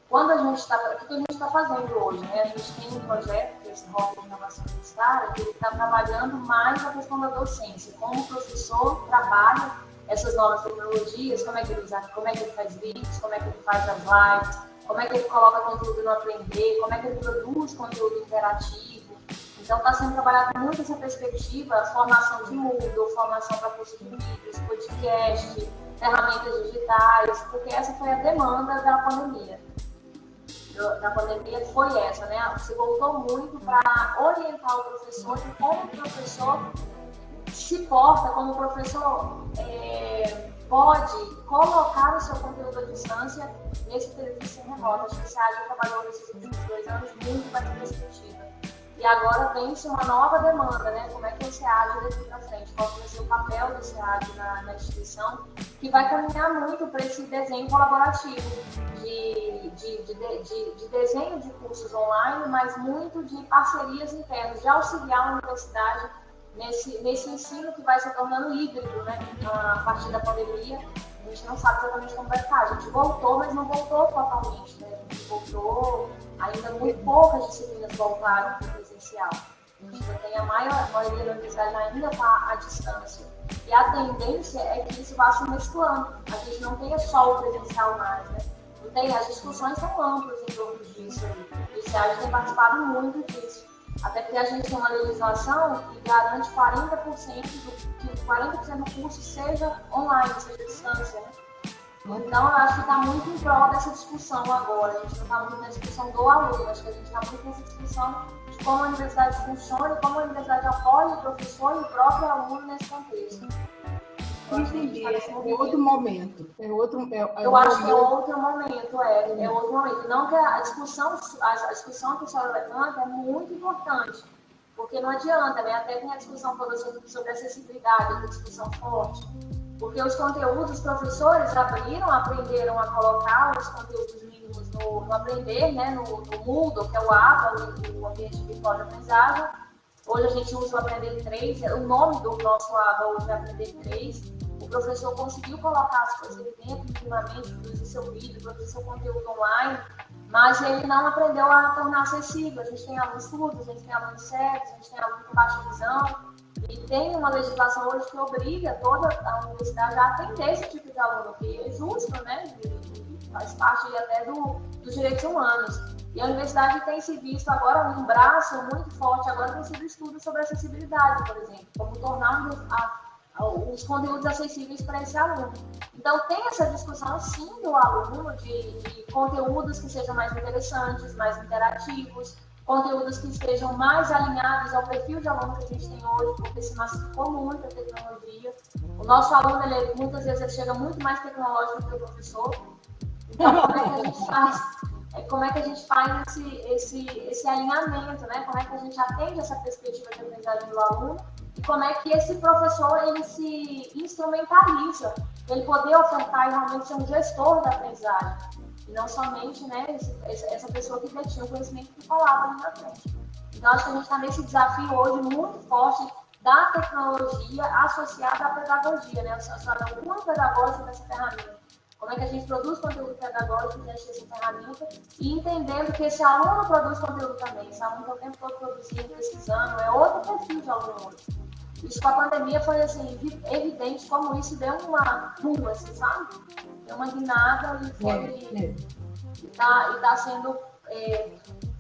Quando a gente está. O que a gente está fazendo hoje? Né? A gente tem um projeto, que é esse Rota de Inovação Universitária, que está trabalhando mais a questão da docência. Como o professor trabalha essas novas tecnologias, como é que ele usa, como é que ele faz vídeos, como é que ele faz as lives, como é que ele coloca conteúdo no aprender, como é que ele produz conteúdo interativo. Então está sendo trabalhado muito essa perspectiva, formação de Moodle, formação para curso de vídeos, podcast, ferramentas digitais, porque essa foi a demanda da pandemia. Da pandemia foi essa, né? Se voltou muito para orientar o professor de como o professor se porta como professor é, pode colocar o seu conteúdo à distância nesse serviço remoto. Acho que a SEAD trabalhou nesses últimos dois anos muito para essa perspectiva. E agora tem-se uma nova demanda, né? Como é que o SEAD daqui para frente? Qual vai ser o papel do SEAD na, na instituição? Que vai caminhar muito para esse desenho colaborativo de, de, de, de, de desenho de cursos online, mas muito de parcerias internas, de auxiliar a universidade nesse, nesse ensino que vai se tornando híbrido, né? A partir da pandemia, a gente não sabe exatamente como vai ficar. A gente voltou, mas não voltou totalmente, né? A gente voltou, ainda muito poucas disciplinas voltaram presencial. A gente ainda tem a maior, a maioria da universidade ainda está à distância. E a tendência é que isso vá se mesclando. A gente não tenha só o presencial mais, né? Não tem, as discussões são amplas em torno disso. O SEAD tem participado muito disso. Até porque a gente tem uma legislação que garante 40% do, que 40% do curso seja online, seja distância. Né? Então, eu acho que está muito em prol dessa discussão agora. A gente não está muito na discussão do aluno, acho que a gente está muito nessa discussão como a universidade funciona e como a universidade apoia o professor e o próprio aluno nesse contexto. Entendi, é outro momento. É outro, é, é eu acho momento. que é outro momento, é, é outro momento. Não que a discussão, a, discussão que a senhora levanta é muito importante, porque não adianta, né? Até tem a discussão toda sobre, sobre acessibilidade, a discussão forte. Porque os conteúdos, os professores abriram, aprenderam a colocar os conteúdos mínimos no, no aprender, né? No, no Moodle, que é o ABA, o ambiente virtual de aprendizagem. Hoje a gente usa o Aprender 3, o nome do nosso ABA hoje é Aprender 3 o professor conseguiu colocar as coisas dentro, minimamente, produzir seu vídeo, produzir seu conteúdo online, mas ele não aprendeu a tornar acessível. A gente tem alunos surdos, a gente tem alunos cegos, a gente tem alunos com baixa visão, e tem uma legislação hoje que obriga toda a universidade a atender esse tipo de aluno, que é justo, né? Faz parte até do, dos direitos humanos. E a universidade tem se visto agora um braço muito forte, agora tem sido estudo sobre acessibilidade, por exemplo, como tornar a, a, os conteúdos acessíveis para esse aluno. Então, tem essa discussão, sim, do aluno, de, de conteúdos que sejam mais interessantes, mais interativos, conteúdos que estejam mais alinhados ao perfil de aluno que a gente tem hoje, porque se massificou muito a tecnologia. O nosso aluno, ele, muitas vezes, ele chega muito mais tecnológico do que o professor. Como é que a gente faz como é que a gente faz esse, esse, esse alinhamento, né? Como é que a gente atende essa perspectiva de aprendizagem do aluno e como é que esse professor ele se instrumentaliza, ele poder ofertar e realmente ser um gestor da aprendizagem e não somente, né, esse, essa pessoa que detinha o conhecimento que falava ali na frente. Então acho que a gente está nesse desafio hoje muito forte da tecnologia associada à pedagogia, né? Associada ao cunho pedagógico dessa ferramenta como é que a gente produz conteúdo pedagógico diante dessa ferramenta e entendendo que esse aluno produz conteúdo também. Esse aluno está o tempo todo produzindo, pesquisando, é outro perfil de aluno hoje. Isso com a pandemia foi assim, evidente como isso deu uma rua, assim, sabe? Deu uma guinada e foi. É, é. E está tá sendo é,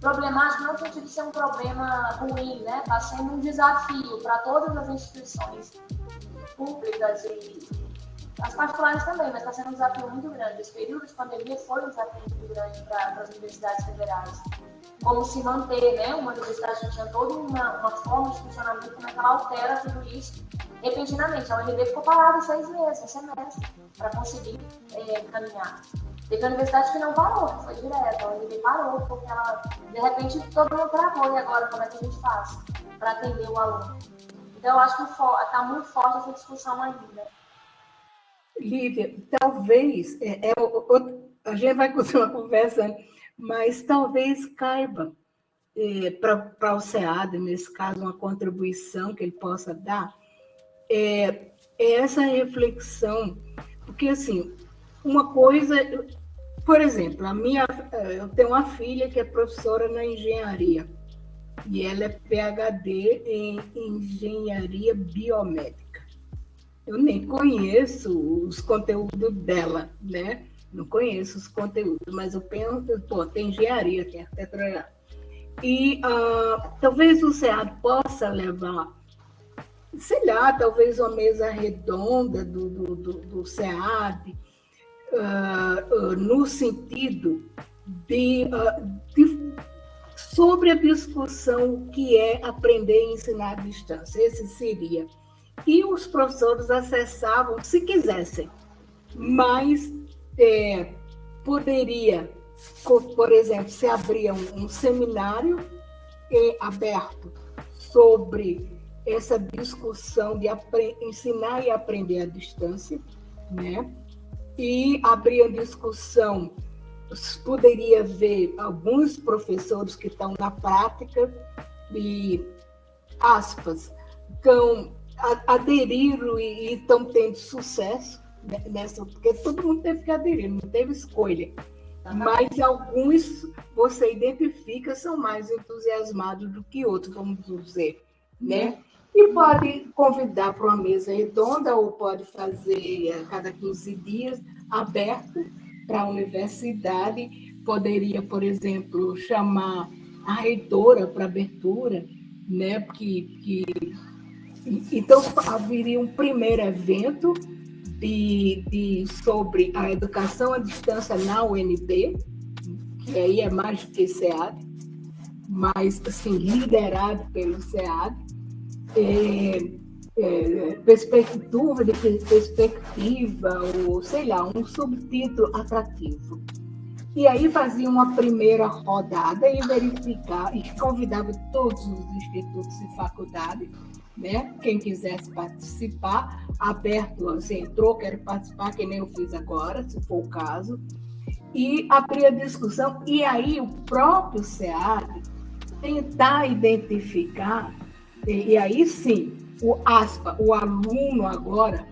problemático, não sentido de ser um problema ruim, né? Está sendo um desafio para todas as instituições públicas e as particulares também, mas está sendo um desafio muito grande. Esse período de pandemia foi um desafio muito grande para as universidades federais. Como se manter, né? Uma universidade que tinha toda uma, uma forma de funcionamento, como é que ela altera tudo isso repentinamente. A UNB ficou parada seis meses, um semestre, para conseguir é, caminhar. Teve universidade que não parou, foi direto. A UNB parou, porque ela, de repente, todo mundo travou. E agora, como é que a gente faz para atender o aluno? Então, eu acho que está muito forte essa discussão ainda. Lívia, talvez, é, é, a gente vai continuar conversando, mas talvez caiba é, para o SEAD, nesse caso, uma contribuição que ele possa dar, é, é essa reflexão, porque, assim, uma coisa, por exemplo, a minha, eu tenho uma filha que é professora na engenharia, e ela é PhD em engenharia biomédica eu nem conheço os conteúdos dela, né? Não conheço os conteúdos, mas eu penso, pô, tem engenharia, tem arquitetura. E uh, talvez o SEAD possa levar, sei lá, talvez uma mesa redonda do, do, do, do SEAD, uh, uh, no sentido de, de, sobre a discussão que é aprender e ensinar à distância. Esse seria e os professores acessavam se quisessem, mas é, poderia, por exemplo, se abria um, um seminário é, aberto sobre essa discussão de ensinar e aprender à distância, né? E abria discussão, poderia ver alguns professores que estão na prática e aspas, estão aderiram e estão tendo sucesso nessa, porque todo mundo teve que aderir, não teve escolha. Mas alguns você identifica são mais entusiasmados do que outros, vamos dizer, né? E pode convidar para uma mesa redonda ou pode fazer a cada 15 dias aberto para a universidade. Poderia, por exemplo, chamar a reitora para abertura, né? Que, que então, haveria um primeiro evento de, de, sobre a educação à distância na UNB, que aí é mais do que SEAD, mas assim, liderado pelo SEAD. É, é, perspectiva de perspectiva, ou sei lá, um subtítulo atrativo. E aí fazia uma primeira rodada e verificava, e convidava todos os institutos e faculdades né? Quem quisesse participar, aberto, você entrou, quero participar, que nem eu fiz agora, se for o caso, e abrir a discussão, e aí o próprio SEAD tentar identificar, e, aí sim, o aspa, o aluno agora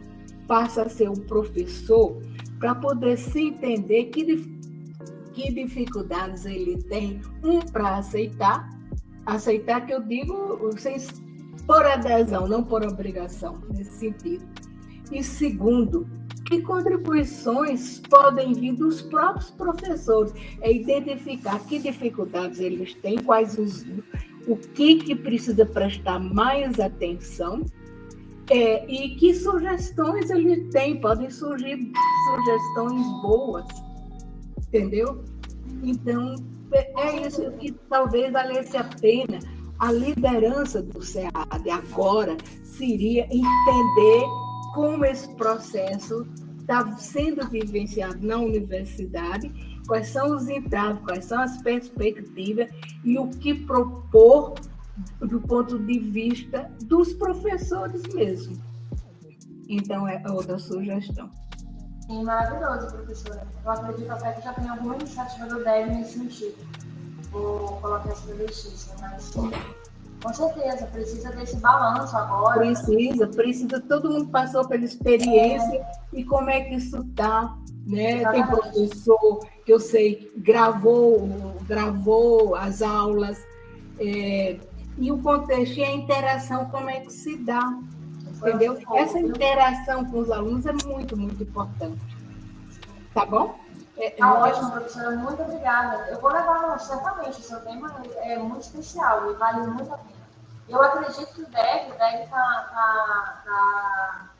passa a ser o professor para poder se entender que, que dificuldades ele tem, um, para aceitar, aceitar que eu digo, vocês por adesão, não por obrigação, nesse sentido. E segundo, E contribuições podem vir dos próprios professores, é identificar que dificuldades eles têm, quais os, o que, que precisa prestar mais atenção é, e que sugestões eles têm. Podem surgir sugestões boas, entendeu? Então, é, é isso que talvez valesse a pena. A liderança do SEAD agora seria entender como esse processo está sendo vivenciado na universidade, quais são os entraves, quais são as perspectivas e o que propor do ponto de vista dos professores mesmo. Então, é outra sugestão. Sim, maravilhoso, professora. Eu acredito até que já tem alguma iniciativa do DEV nesse sentido. Vou colocar essa justiça, mas com certeza, precisa desse balanço agora. Precisa, precisa. Todo mundo passou pela experiência é. e como é que isso está. Né? Tem professor que eu sei gravou, gravou as aulas, é, e o contexto e a interação, como é que se dá. Entendeu? Essa interação com os alunos é muito, muito importante. Tá bom? É, tá ótimo, professora. Muito obrigada. Eu vou levar, certamente, o seu tema é muito especial e vale muito a pena. Eu acredito que o DEG, está tá, tá,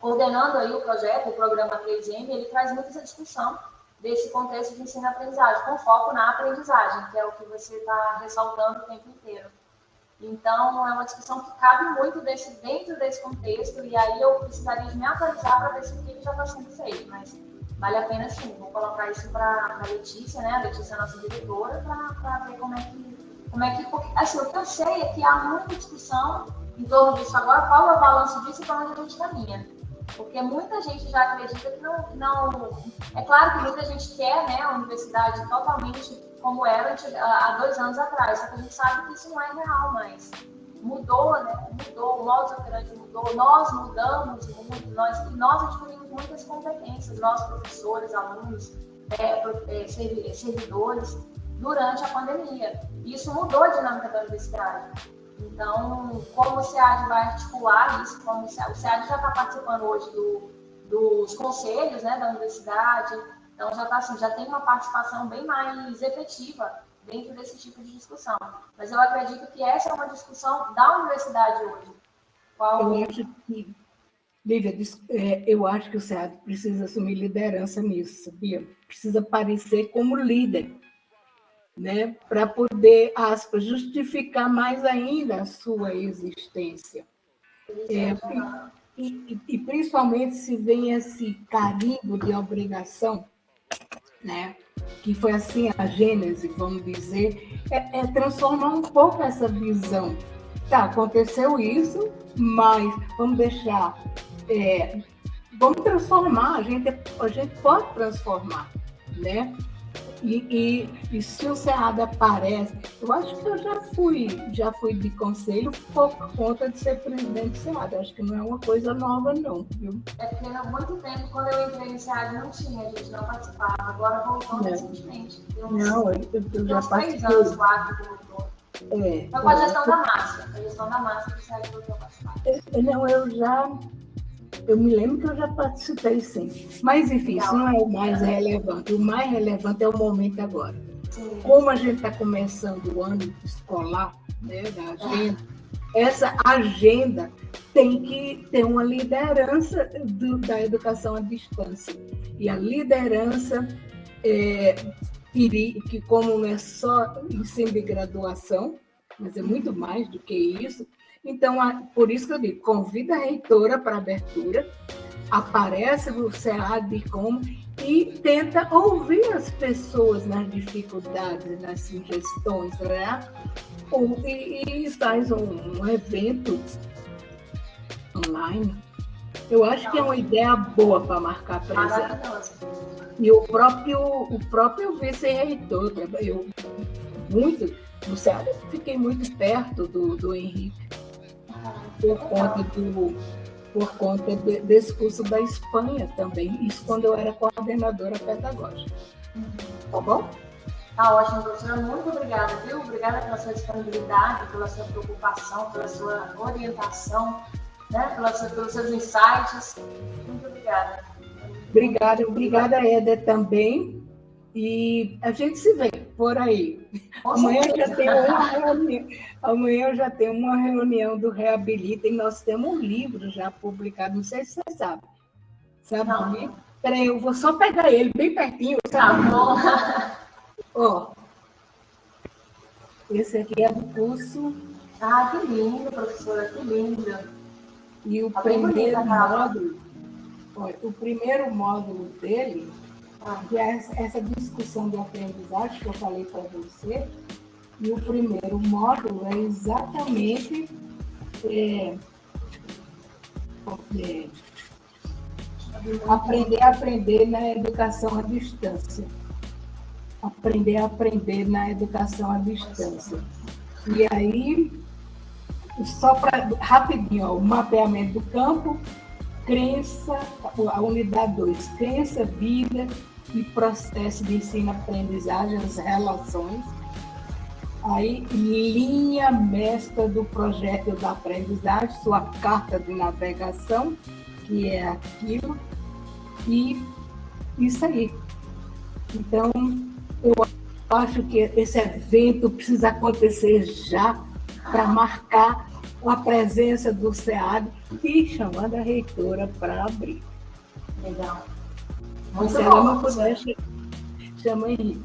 coordenando aí o projeto, o programa 3M, ele traz muito essa discussão desse contexto de ensino-aprendizagem, com foco na aprendizagem, que é o que você está ressaltando o tempo inteiro. Então, é uma discussão que cabe muito desse, dentro desse contexto, e aí eu precisaria me atualizar para ver se o que já está sendo feito, mas vale a pena sim. Vou colocar isso para a Letícia, né? A Letícia é nossa diretora, para ver como é que. Como é que assim, o que eu sei é que há muita discussão em torno disso agora, qual é o balanço disso e para onde a gente caminha. Porque muita gente já acredita que não, não. É claro que muita gente quer né, a universidade totalmente como era há dois anos atrás, só que a gente sabe que isso não é real mais. Mudou, né? Mudou, o modo operandi mudou, nós mudamos muito, nós, e nós adquirimos muitas competências, nós professores, alunos, é, é, servidores, durante a pandemia. Isso mudou a dinâmica da universidade. Então, como o SEAD vai articular isso, como o SEAD, já está participando hoje do, dos conselhos né, da universidade, então já, tá, assim, já tem uma participação bem mais efetiva dentro desse tipo de discussão. Mas eu acredito que essa é uma discussão da universidade hoje. Qual... Eu acho que, Lívia, é, eu acho que o SEAD precisa assumir liderança nisso, sabia? Precisa aparecer como líder né, para poder, aspas, justificar mais ainda a sua existência. É, e, e, e, principalmente se vem esse carimbo de obrigação, né, que foi assim a gênese, vamos dizer, é, é transformar um pouco essa visão. Tá, aconteceu isso, mas vamos deixar, é, vamos transformar, a gente, a gente pode transformar, né? E, e, e, se o Cerrado aparece, eu acho que eu já fui, já fui de conselho por conta de ser presidente do Cerrado. Acho que não é uma coisa nova, não, viu? É porque há muito tempo, quando eu entrei no Cerrado, não tinha, a gente não participava. Agora voltou recentemente. Não, eu, eu já participei. três anos, quatro, que voltou. É, Foi com a gestão da massa. A gestão da massa que o Cerrado voltou a participar. É, não, eu já eu me lembro que eu já participei sim. Mas, enfim, isso não é o mais relevante. O mais relevante é o momento agora. Como a gente está começando o ano escolar, né, da agenda, essa agenda tem que ter uma liderança do, da educação à distância. E a liderança, é, que como não é só ensino de graduação, mas é muito mais do que isso, então, por isso que eu digo, convida a reitora para abertura, aparece no SEAD como e tenta ouvir as pessoas nas dificuldades, nas sugestões, né? E, e faz um, um evento online. Eu acho que é uma ideia boa para marcar presença. E o próprio, o próprio vice-reitor, eu muito, no SEAD, fiquei muito perto do, do Henrique por conta do por conta de, desse curso da Espanha também, isso quando eu era coordenadora pedagógica. Tá bom? Tá ótimo, professora. Muito obrigada, viu? Obrigada pela sua disponibilidade, pela sua preocupação, pela sua orientação. né, pelos, pelos seus insights. Muito obrigada. Obrigada, obrigada, Éder, também. E a gente se vê por aí. Amanhã já tem uma reunião, amanhã eu já tenho uma reunião do Reabilita e nós temos um livro já publicado, não sei se você sabe. Sabe? Não. Peraí, eu vou só pegar ele bem pertinho. Tá bom. Ó, esse aqui é do curso. Ah, que lindo, professora, que lindo. E o tá primeiro módulo, ó, o primeiro módulo dele, essa discussão de aprendizagem que eu falei para você, e o primeiro módulo é exatamente é, é, aprender a aprender na educação à distância. Aprender a aprender na educação à distância. E aí, só para rapidinho, ó, o mapeamento do campo, crença, a unidade 2, crença, vida e processo de ensino-aprendizagem, as relações. Aí, linha mestra do projeto da aprendizagem, sua carta de navegação, que é aquilo, e isso aí. Então, eu acho que esse evento precisa acontecer já para marcar a presença do SEAD e chamando a reitora para abrir. Legal. Muito Se ela não puder, chama Henrique.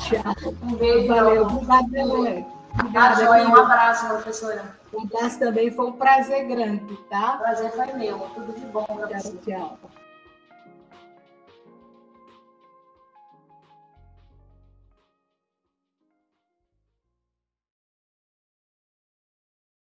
Tchau. Um beijo. Valeu. Obrigada, Obrigada. Um abraço, professora. Um abraço também. Foi um prazer grande, tá? Prazer foi meu. Tudo de bom para você. Tchau.